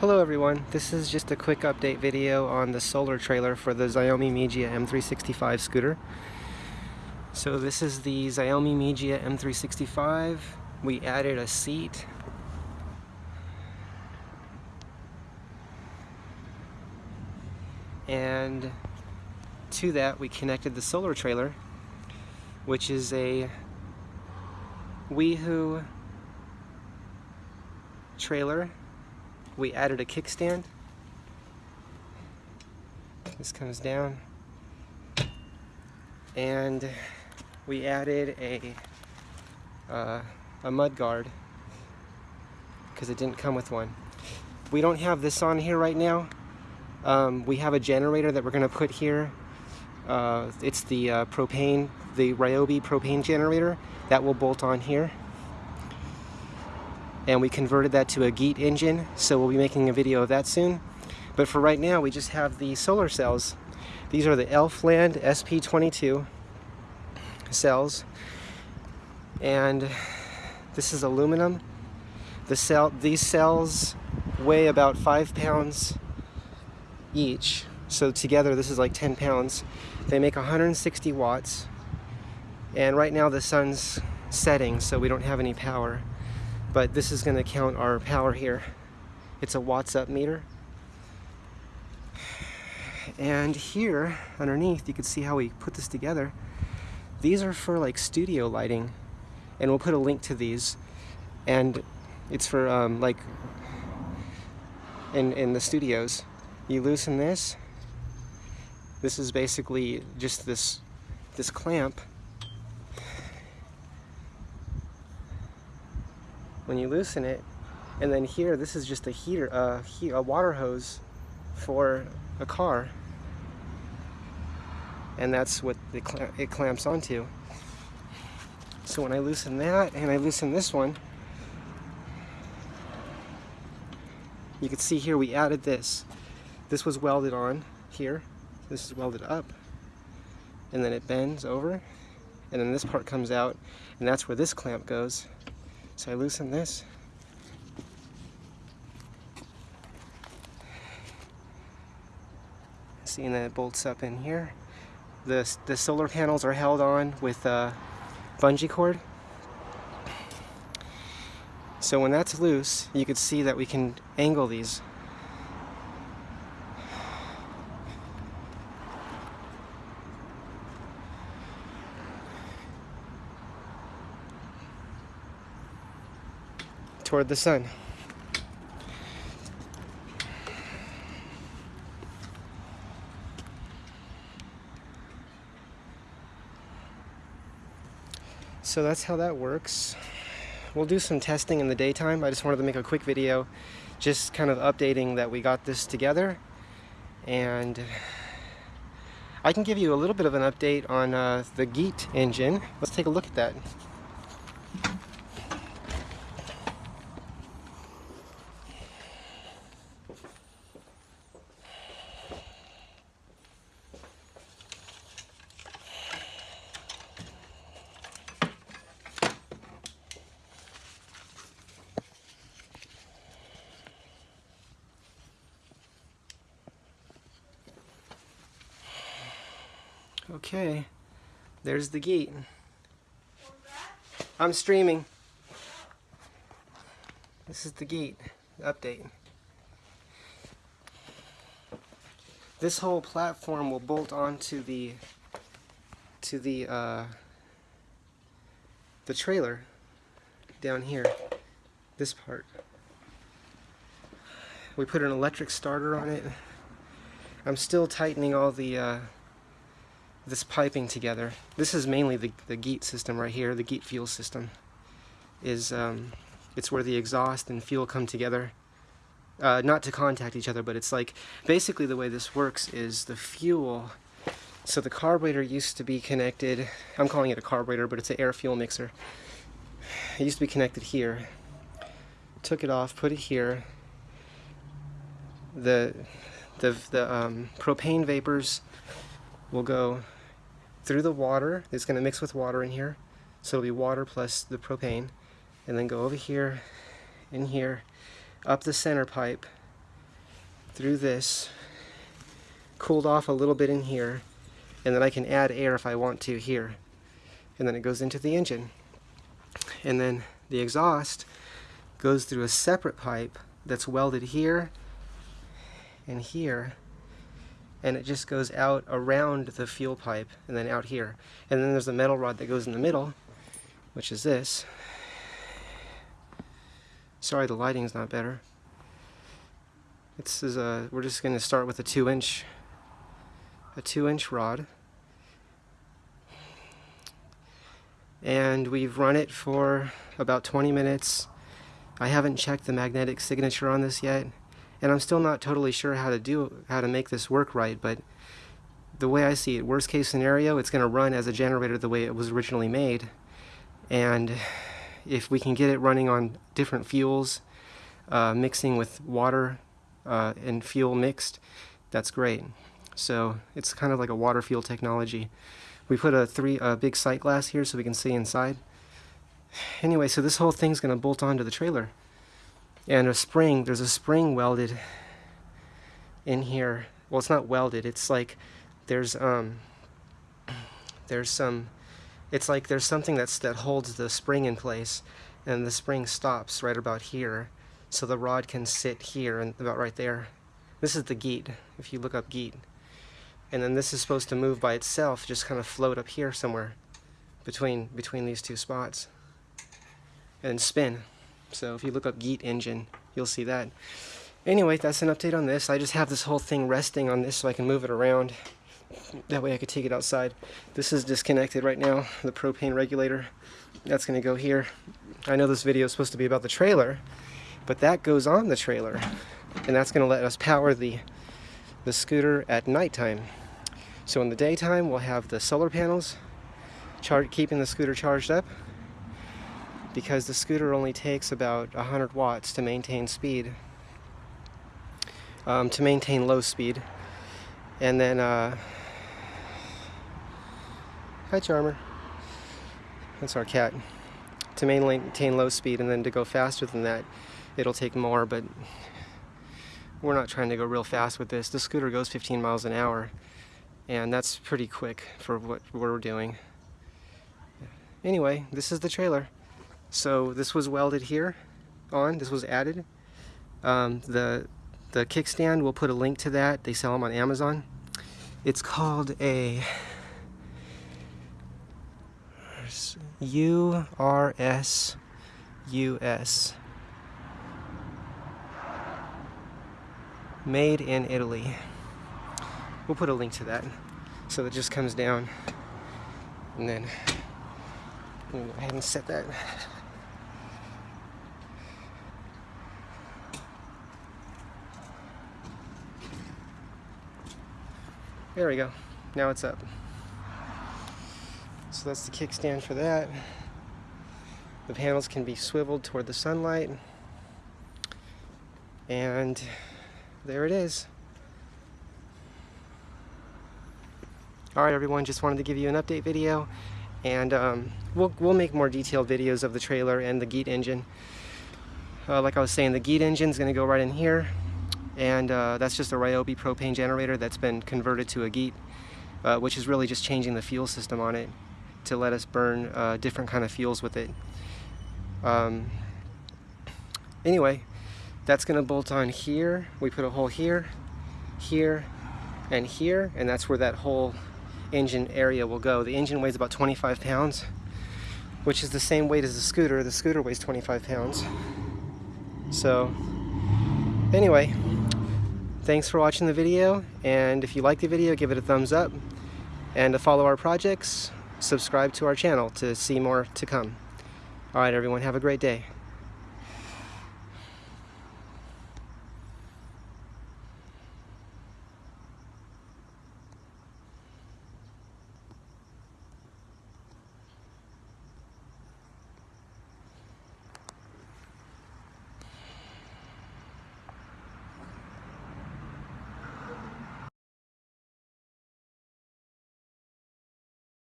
Hello everyone, this is just a quick update video on the solar trailer for the Xiaomi Mijia M365 scooter. So this is the Xiaomi Mijia M365. We added a seat. And to that we connected the solar trailer, which is a Weehoo trailer we added a kickstand. This comes down. And we added a, uh, a mud guard because it didn't come with one. We don't have this on here right now. Um, we have a generator that we're going to put here. Uh, it's the uh, propane, the Ryobi propane generator that will bolt on here and we converted that to a Geet engine so we'll be making a video of that soon. But for right now we just have the solar cells. These are the Elfland SP22 cells. And this is aluminum. The cell these cells weigh about five pounds each. So together this is like 10 pounds. They make 160 watts. And right now the sun's setting so we don't have any power but this is going to count our power here. It's a watts up meter. And here underneath you can see how we put this together. These are for like studio lighting and we'll put a link to these and it's for um, like in, in the studios. You loosen this. This is basically just this this clamp when you loosen it and then here this is just a heater he a water hose for a car. And that's what cl it clamps onto. So when I loosen that and I loosen this one you can see here we added this. This was welded on here. This is welded up. And then it bends over. And then this part comes out. And that's where this clamp goes so I loosen this. Seeing that it bolts up in here. The, the solar panels are held on with a bungee cord. So when that's loose, you can see that we can angle these toward the sun. So that's how that works. We'll do some testing in the daytime. I just wanted to make a quick video just kind of updating that we got this together and I can give you a little bit of an update on uh, the Geet engine. Let's take a look at that. Okay, there's the Geet. I'm streaming. This is the Geet update. This whole platform will bolt onto the to the uh, the trailer down here. This part. We put an electric starter on it. I'm still tightening all the uh, this piping together. This is mainly the, the GEET system right here, the GEET fuel system. Is um, It's where the exhaust and fuel come together. Uh, not to contact each other, but it's like, basically the way this works is the fuel, so the carburetor used to be connected, I'm calling it a carburetor, but it's an air fuel mixer. It used to be connected here. Took it off, put it here. The, the, the um, propane vapors will go through the water. It's going to mix with water in here. So it'll be water plus the propane. And then go over here, in here, up the center pipe, through this, cooled off a little bit in here, and then I can add air if I want to here. And then it goes into the engine. And then the exhaust goes through a separate pipe that's welded here and here and it just goes out around the fuel pipe and then out here. And then there's a metal rod that goes in the middle which is this. Sorry the lighting's not better. This is a we're just going to start with a two inch a two inch rod. And we've run it for about 20 minutes. I haven't checked the magnetic signature on this yet and I'm still not totally sure how to do how to make this work right but the way I see it worst case scenario it's going to run as a generator the way it was originally made. And if we can get it running on different fuels uh, mixing with water uh, and fuel mixed that's great. So it's kind of like a water fuel technology. We put a three a big sight glass here so we can see inside. Anyway so this whole thing's gonna bolt onto the trailer and a spring there's a spring welded in here. Well it's not welded it's like there's um there's some it's like there's something that's that holds the spring in place and the spring stops right about here. So the rod can sit here and about right there. This is the geet if you look up geet. And then this is supposed to move by itself just kind of float up here somewhere between between these two spots and spin so if you look up Geet engine, you'll see that. Anyway, that's an update on this. I just have this whole thing resting on this so I can move it around. That way I could take it outside. This is disconnected right now, the propane regulator. That's going to go here. I know this video is supposed to be about the trailer, but that goes on the trailer. And that's going to let us power the, the scooter at nighttime. So in the daytime, we'll have the solar panels keeping the scooter charged up because the scooter only takes about 100 watts to maintain speed, um, to maintain low speed. And then, uh, hi Charmer, that's our cat. To maintain low speed and then to go faster than that, it'll take more, but we're not trying to go real fast with this. The scooter goes 15 miles an hour, and that's pretty quick for what we're doing. Anyway, this is the trailer. So this was welded here on, this was added. Um, the, the kickstand, we'll put a link to that. They sell them on Amazon. It's called a URS US. Made in Italy. We'll put a link to that. So it just comes down and then ahead and set that There we go. Now it's up. So that's the kickstand for that. The panels can be swiveled toward the sunlight. And there it is. Alright everyone, just wanted to give you an update video. And um, we'll, we'll make more detailed videos of the trailer and the Geet engine. Uh, like I was saying, the Geet engine is going to go right in here and uh, that's just a Ryobi propane generator that's been converted to a Geet, uh, which is really just changing the fuel system on it to let us burn uh, different kind of fuels with it. Um, anyway, that's going to bolt on here. We put a hole here, here, and here, and that's where that whole engine area will go. The engine weighs about 25 pounds, which is the same weight as the scooter. The scooter weighs 25 pounds. So, anyway, Thanks for watching the video, and if you like the video, give it a thumbs up. And to follow our projects, subscribe to our channel to see more to come. Alright everyone, have a great day.